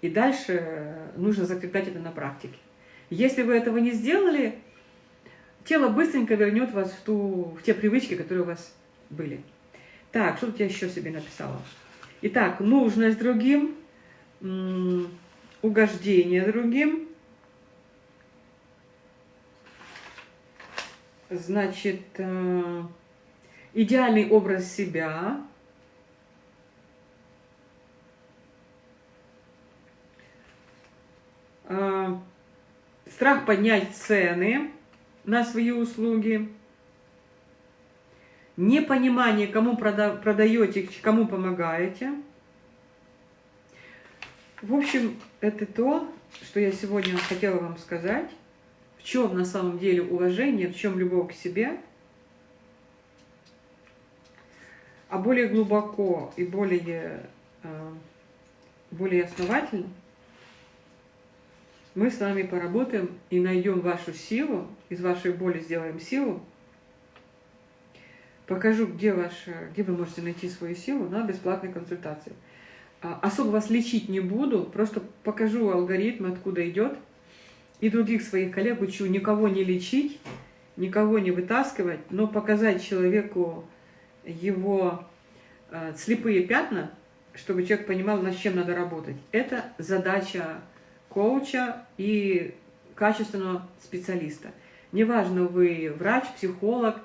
И дальше нужно закреплять это на практике. Если вы этого не сделали, тело быстренько вернет вас в, ту, в те привычки, которые у вас были. Так, что тут я еще себе написала? Итак, нужность другим, угождение другим, значит, э, идеальный образ себя, страх поднять цены на свои услуги, непонимание, кому продаете, кому помогаете. В общем, это то, что я сегодня хотела вам сказать. В чем на самом деле уважение, в чем любовь к себе. А более глубоко и более, э, более основательно мы с вами поработаем и найдем вашу силу, из вашей боли сделаем силу. Покажу, где, ваша, где вы можете найти свою силу на бесплатной консультации. А, особо вас лечить не буду, просто покажу алгоритм, откуда идет. И других своих коллег учу никого не лечить, никого не вытаскивать, но показать человеку его э, слепые пятна, чтобы человек понимал, над чем надо работать. Это задача коуча и качественного специалиста. Неважно, вы врач, психолог,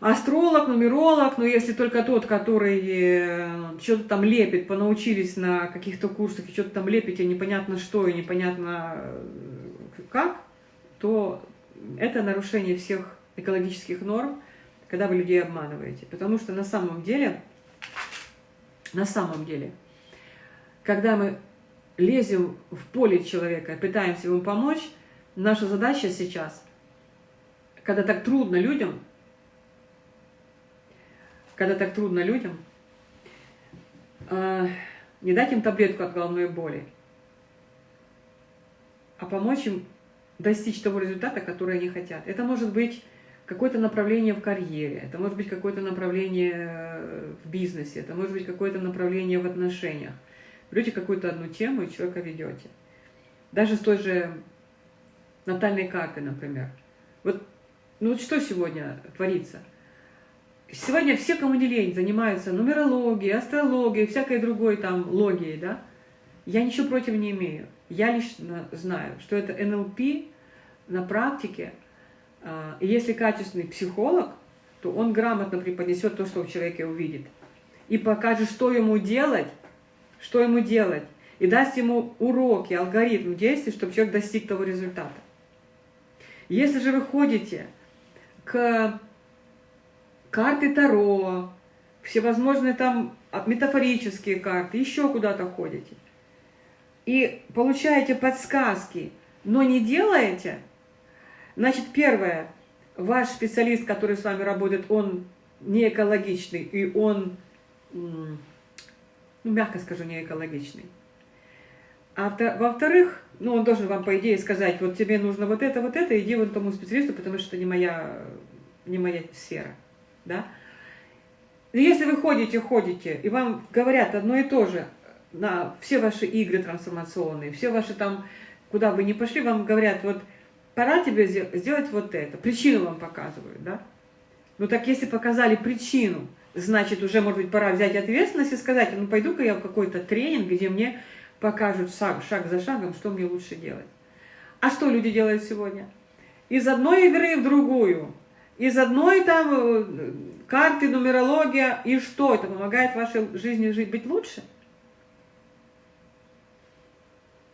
астролог, нумеролог, но если только тот, который э, что-то там лепит, понаучились на каких-то курсах, и что-то там лепите, непонятно что и непонятно э, как, то это нарушение всех экологических норм, когда вы людей обманываете. Потому что на самом деле, на самом деле, когда мы лезем в поле человека, пытаемся ему помочь, наша задача сейчас, когда так трудно людям, когда так трудно людям, э, не дать им таблетку от головной боли, а помочь им достичь того результата, который они хотят. Это может быть какое-то направление в карьере, это может быть какое-то направление э, в бизнесе, это может быть какое-то направление в отношениях. Берете какую-то одну тему и человека ведете. Даже с той же натальной картой, например. Вот, ну вот что сегодня творится? Сегодня все, кому не лень, занимаются нумерологией, астрологией, всякой другой там логией, да? Я ничего против не имею. Я лично знаю, что это НЛП на практике. А, и если качественный психолог, то он грамотно преподнесет то, что в человеке увидит. И покажет, что ему делать, что ему делать, и даст ему уроки, алгоритм действий, чтобы человек достиг того результата. Если же вы ходите к карты Таро, всевозможные там метафорические карты, еще куда-то ходите, и получаете подсказки, но не делаете, значит, первое, ваш специалист, который с вами работает, он не экологичный, и он ну, мягко скажу, не экологичный. А во-вторых, ну, он должен вам, по идее, сказать, вот тебе нужно вот это, вот это, иди вон тому специалисту, потому что это не моя, не моя сфера, да. если вы ходите, ходите, и вам говорят одно и то же, на все ваши игры трансформационные, все ваши там, куда вы не пошли, вам говорят, вот пора тебе сделать вот это, причину вам показывают, да. Ну так если показали причину, значит, уже, может быть, пора взять ответственность и сказать, ну, пойду-ка я в какой-то тренинг, где мне покажут шаг, шаг за шагом, что мне лучше делать. А что люди делают сегодня? Из одной игры в другую, из одной там э, карты, нумерология, и что? Это помогает вашей жизни жить, быть лучше?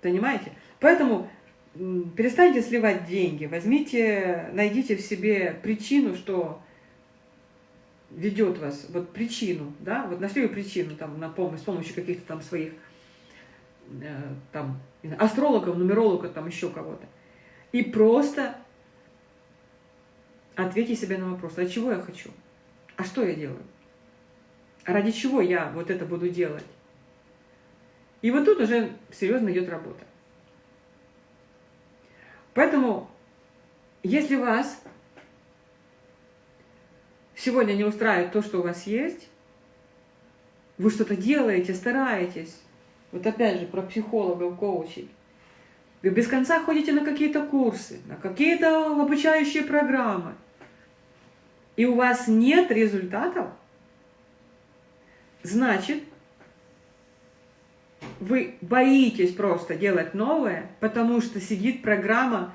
Понимаете? Поэтому перестаньте сливать деньги, возьмите, найдите в себе причину, что ведет вас, вот причину, да, вот нашли вы причину там на помощь, с помощью каких-то там своих э, там астрологов, нумерологов, там еще кого-то. И просто ответьте себе на вопрос, а чего я хочу? А что я делаю? А ради чего я вот это буду делать? И вот тут уже серьезно идет работа. Поэтому, если вас сегодня не устраивает то, что у вас есть, вы что-то делаете, стараетесь, вот опять же про психологов, коучей, вы без конца ходите на какие-то курсы, на какие-то обучающие программы, и у вас нет результатов, значит, вы боитесь просто делать новое, потому что сидит программа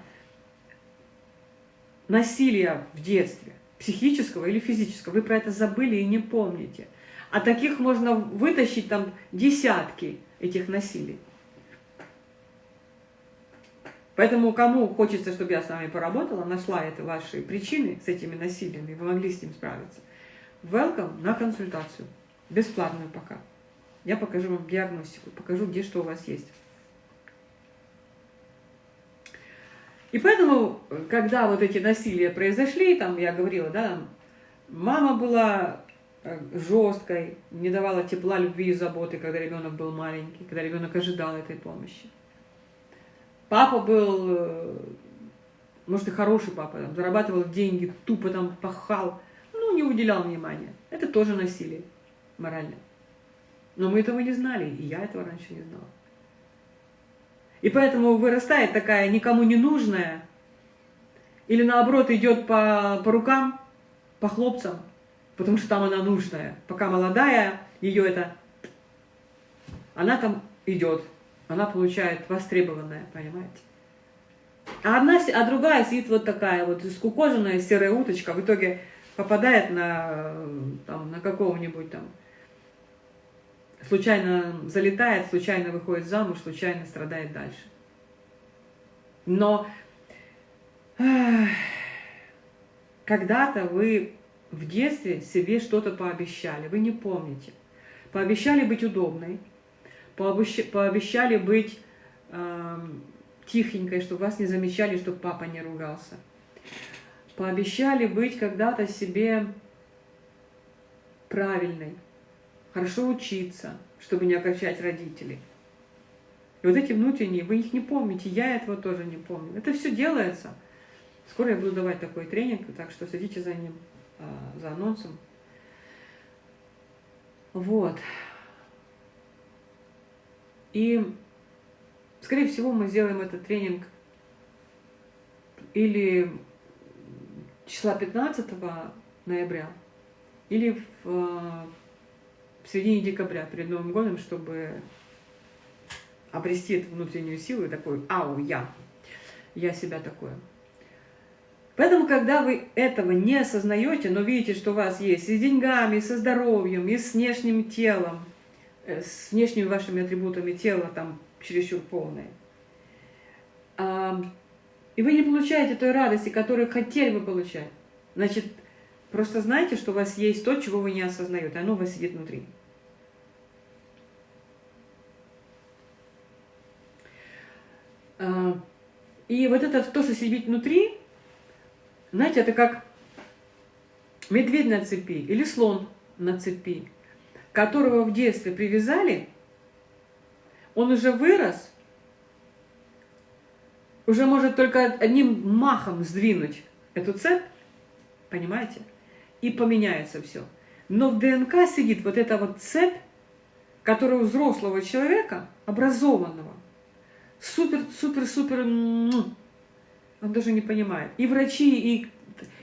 насилия в детстве, психического или физического. Вы про это забыли и не помните. А таких можно вытащить там десятки этих насилий. Поэтому кому хочется, чтобы я с вами поработала, нашла это ваши причины с этими насилиями, вы могли с ним справиться. Welcome на консультацию. Бесплатную пока. Я покажу вам диагностику, покажу, где что у вас есть. И поэтому, когда вот эти насилия произошли, там я говорила, да, мама была э, жесткой, не давала тепла, любви и заботы, когда ребенок был маленький, когда ребенок ожидал этой помощи. Папа был, э, может и хороший папа, там, зарабатывал деньги, тупо там пахал, ну не уделял внимания. Это тоже насилие моральное. Но мы этого не знали, и я этого раньше не знала. И поэтому вырастает такая никому не нужная, или наоборот идет по, по рукам, по хлопцам, потому что там она нужная. Пока молодая, ее это... Она там идет, она получает востребованное, понимаете? А, одна, а другая сидит вот такая вот скукоженная серая уточка, в итоге попадает на, там, на какого-нибудь там случайно залетает, случайно выходит замуж, случайно страдает дальше. Но когда-то вы в детстве себе что-то пообещали, вы не помните. Пообещали быть удобной, пообещали быть э, тихенькой, чтобы вас не замечали, чтобы папа не ругался. Пообещали быть когда-то себе правильной, хорошо учиться, чтобы не огорчать родителей. И вот эти внутренние, вы их не помните, я этого тоже не помню. Это все делается. Скоро я буду давать такой тренинг, так что следите за ним, а, за анонсом. Вот. И, скорее всего, мы сделаем этот тренинг или числа 15 ноября, или в в середине декабря, перед Новым годом, чтобы обрести эту внутреннюю силу и такой «Ау, я! Я себя такое». Поэтому, когда вы этого не осознаете, но видите, что у вас есть и с деньгами, и со здоровьем, и с внешним телом, э, с внешними вашими атрибутами тела там чересчур полное, и вы не получаете той радости, которую хотели бы получать, значит, Просто знайте, что у вас есть то, чего вы не осознаете. Оно у вас сидит внутри. А, и вот это то, что сидит внутри, знаете, это как медведь на цепи или слон на цепи, которого в детстве привязали, он уже вырос, уже может только одним махом сдвинуть эту цепь, понимаете? И поменяется все. Но в ДНК сидит вот эта вот цепь, которая у взрослого человека, образованного, супер-супер-супер, он даже не понимает. И врачи, и,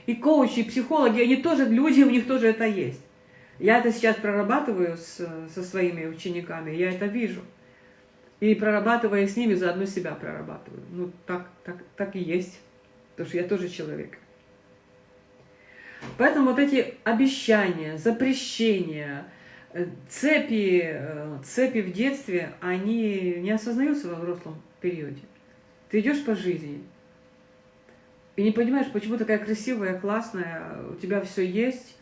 и коучи, и психологи, они тоже люди, у них тоже это есть. Я это сейчас прорабатываю с, со своими учениками, я это вижу. И прорабатывая с ними, заодно себя прорабатываю. Ну, так, так, так и есть. Потому что я тоже человек. Поэтому вот эти обещания, запрещения, э, цепи, э, цепи в детстве, они не осознаются во взрослом периоде. Ты идешь по жизни и не понимаешь, почему такая красивая, классная, у тебя все есть,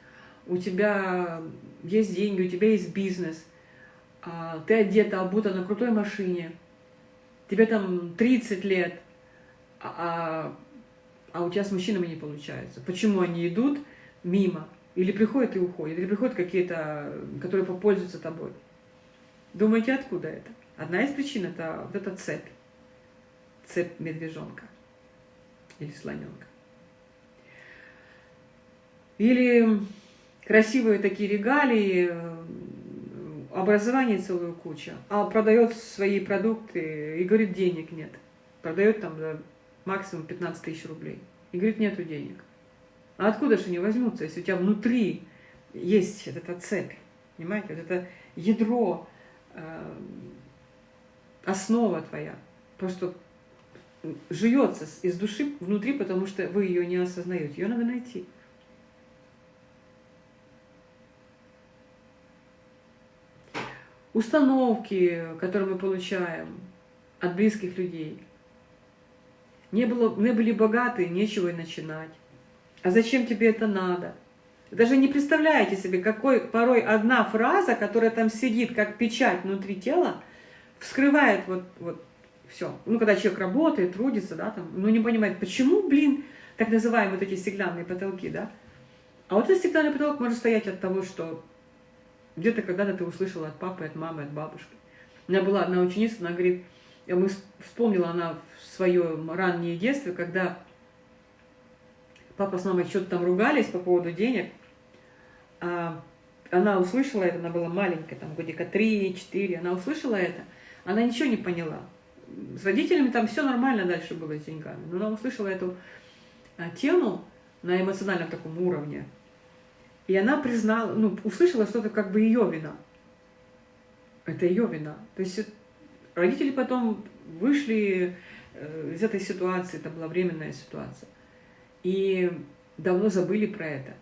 у тебя есть деньги, у тебя есть бизнес, а, ты одета, обута на крутой машине, тебе там 30 лет, а, а, а у тебя с мужчинами не получается. Почему они идут мимо? Или приходят и уходят, или приходят какие-то, которые попользуются тобой. Думаете, откуда это? Одна из причин – это вот эта цепь. Цепь медвежонка или слоненка. Или красивые такие регалии, образование целую кучу, а продает свои продукты и говорит, денег нет. Продает там за максимум 15 тысяч рублей. И говорит, нету денег. А откуда же они возьмутся, если у тебя внутри есть вот эта цепь, понимаете, вот это ядро, э, основа твоя, просто живется из души внутри, потому что вы ее не осознаете. Ее надо найти. Установки, которые мы получаем от близких людей. Не, было, не были богаты, нечего и начинать. А зачем тебе это надо? даже не представляете себе, какой порой одна фраза, которая там сидит, как печать внутри тела, вскрывает вот, вот все. Ну, когда человек работает, трудится, да, там, ну, не понимает, почему, блин, так называемые вот эти стеклянные потолки, да? А вот этот стеклянный потолок может стоять от того, что где-то когда-то ты услышала от папы, от мамы, от бабушки. У меня была одна ученица, она говорит, мы вспомнила она свое раннее детство, когда папа с мамой что-то там ругались по поводу денег, а она услышала это, она была маленькая, там годика 3-4, она услышала это, она ничего не поняла. С родителями там все нормально дальше было с деньгами, но она услышала эту а, тему на эмоциональном таком уровне, и она признала, ну, услышала, что это как бы ее вина. Это ее вина. То есть родители потом вышли э, из этой ситуации, это была временная ситуация и давно забыли про это.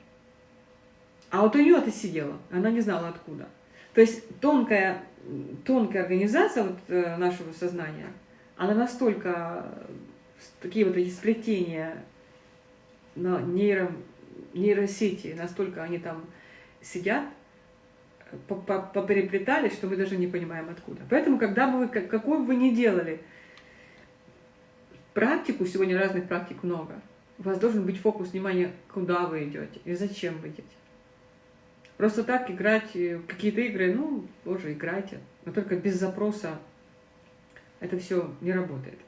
А вот у нее это сидело, она не знала откуда. То есть тонкая, тонкая организация вот, э, нашего сознания, она настолько, такие вот эти сплетения на нейро, нейросети, настолько они там сидят, попереплетались, что мы даже не понимаем откуда. Поэтому, когда бы вы, какую бы вы ни делали практику, сегодня разных практик много, у вас должен быть фокус внимания, куда вы идете и зачем вы идете. Просто так играть какие-то игры, ну, тоже играйте, но только без запроса это все не работает.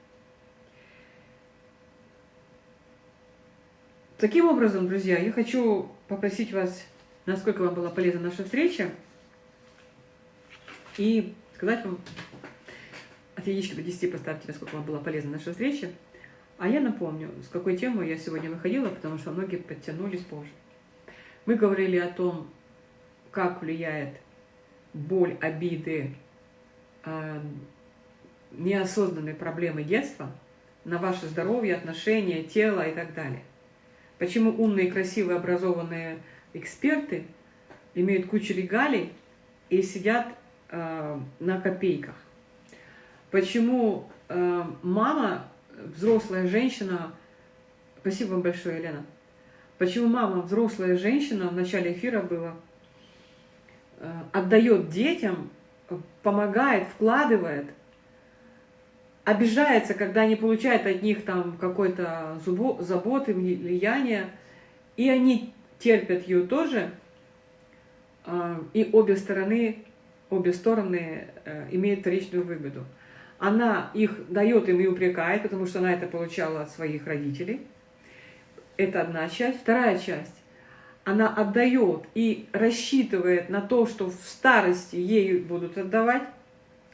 Таким образом, друзья, я хочу попросить вас, насколько вам была полезна наша встреча, и сказать вам, от единички до 10 поставьте, насколько вам была полезна наша встреча. А я напомню, с какой темой я сегодня выходила, потому что многие подтянулись позже. Мы говорили о том, как влияет боль, обиды, э, неосознанные проблемы детства на ваше здоровье, отношения, тело и так далее. Почему умные, красивые, образованные эксперты имеют кучу регалий и сидят э, на копейках. Почему э, мама взрослая женщина, спасибо вам большое, Елена, почему мама, взрослая женщина, в начале эфира было, э, отдает детям, помогает, вкладывает, обижается, когда не получает от них там какой-то заботы, влияния, и они терпят ее тоже, э, и обе стороны, обе стороны э, имеют вторичную выгоду она их дает им и упрекает, потому что она это получала от своих родителей. Это одна часть. Вторая часть. Она отдает и рассчитывает на то, что в старости ей будут отдавать.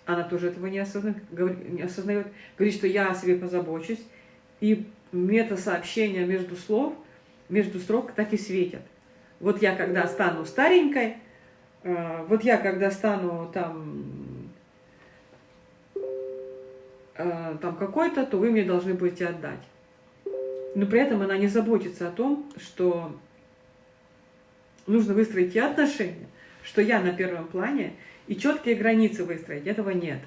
Она тоже этого не осознает, не осознает. Говорит, что я о себе позабочусь. И мета-сообщения между слов, между строк так и светят. Вот я когда стану старенькой, э, вот я когда стану там э, там какой-то, то вы мне должны будете отдать. Но при этом она не заботится о том, что нужно выстроить и отношения, что я на первом плане, и четкие границы выстроить. Этого нет.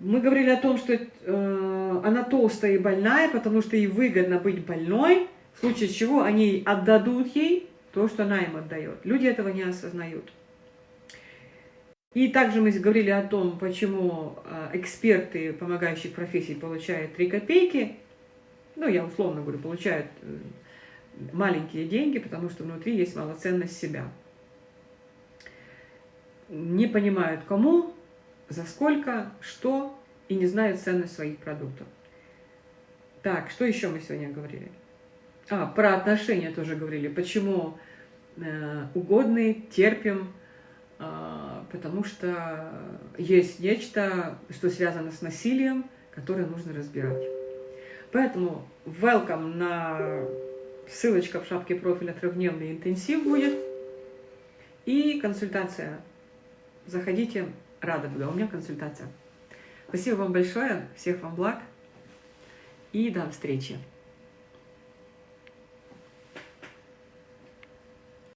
Мы говорили о том, что э, она толстая и больная, потому что ей выгодно быть больной, в случае чего они отдадут ей то, что она им отдает. Люди этого не осознают. И также мы говорили о том, почему а, эксперты помогающих профессий получают 3 копейки. Ну, я условно говорю, получают э, маленькие деньги, потому что внутри есть малоценность себя. Не понимают кому, за сколько, что, и не знают ценность своих продуктов. Так, что еще мы сегодня говорили? А, про отношения тоже говорили. Почему э, угодные терпим, потому что есть нечто, что связано с насилием, которое нужно разбирать. Поэтому welcome на ссылочка в шапке профиля трехдневный интенсив будет. И консультация. Заходите, рада буду. У меня консультация. Спасибо вам большое. Всех вам благ. И до встречи.